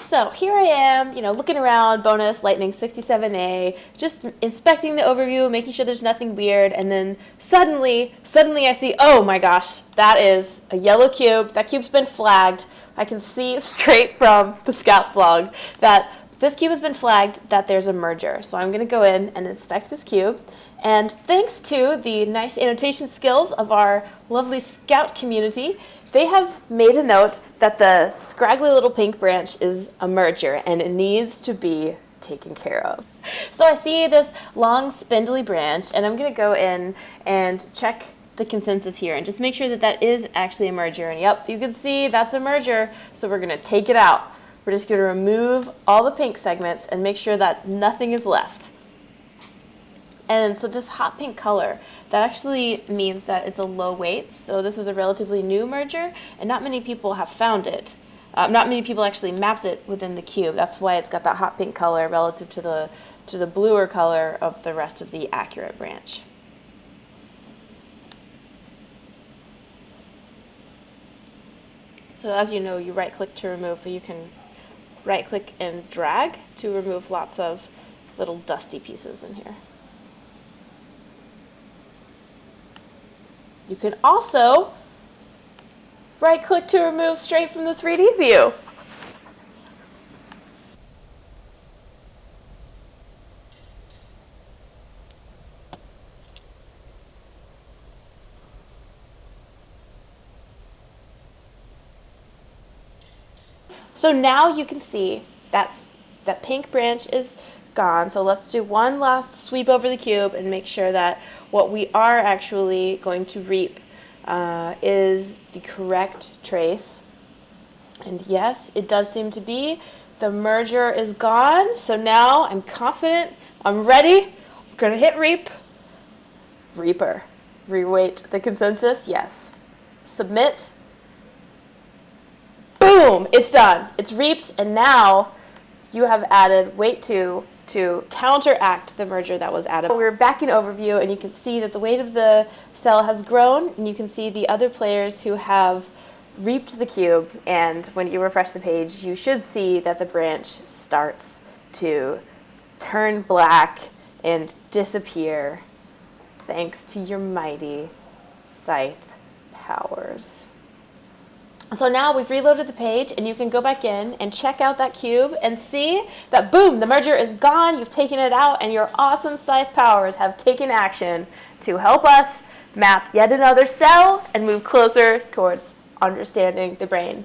So here I am, you know, looking around Bonus Lightning 67A, just inspecting the overview, making sure there's nothing weird, and then suddenly, suddenly I see, oh my gosh, that is a yellow cube. That cube's been flagged. I can see straight from the Scout's log that this cube has been flagged that there's a merger. So I'm going to go in and inspect this cube. And thanks to the nice annotation skills of our lovely Scout community, they have made a note that the scraggly little pink branch is a merger and it needs to be taken care of. So I see this long spindly branch and I'm going to go in and check the consensus here and just make sure that that is actually a merger. And yep, you can see that's a merger, so we're going to take it out. We're just going to remove all the pink segments and make sure that nothing is left. And so this hot pink color, that actually means that it's a low weight. So this is a relatively new merger, and not many people have found it. Um, not many people actually mapped it within the cube. That's why it's got that hot pink color relative to the, to the bluer color of the rest of the accurate branch. So as you know, you right click to remove, but you can right click and drag to remove lots of little dusty pieces in here. You can also right click to remove straight from the 3D view. So now you can see that's, that pink branch is gone. So let's do one last sweep over the cube and make sure that what we are actually going to reap uh, is the correct trace. And yes, it does seem to be. The merger is gone. So now I'm confident. I'm ready. I'm going to hit reap. Reaper. Reweight the consensus. Yes. Submit. Boom. It's done. It's reaped. And now you have added weight 2 to counteract the merger that was added. We're back in overview and you can see that the weight of the cell has grown and you can see the other players who have reaped the cube and when you refresh the page you should see that the branch starts to turn black and disappear thanks to your mighty scythe powers. So now we've reloaded the page and you can go back in and check out that cube and see that boom, the merger is gone, you've taken it out and your awesome scythe powers have taken action to help us map yet another cell and move closer towards understanding the brain.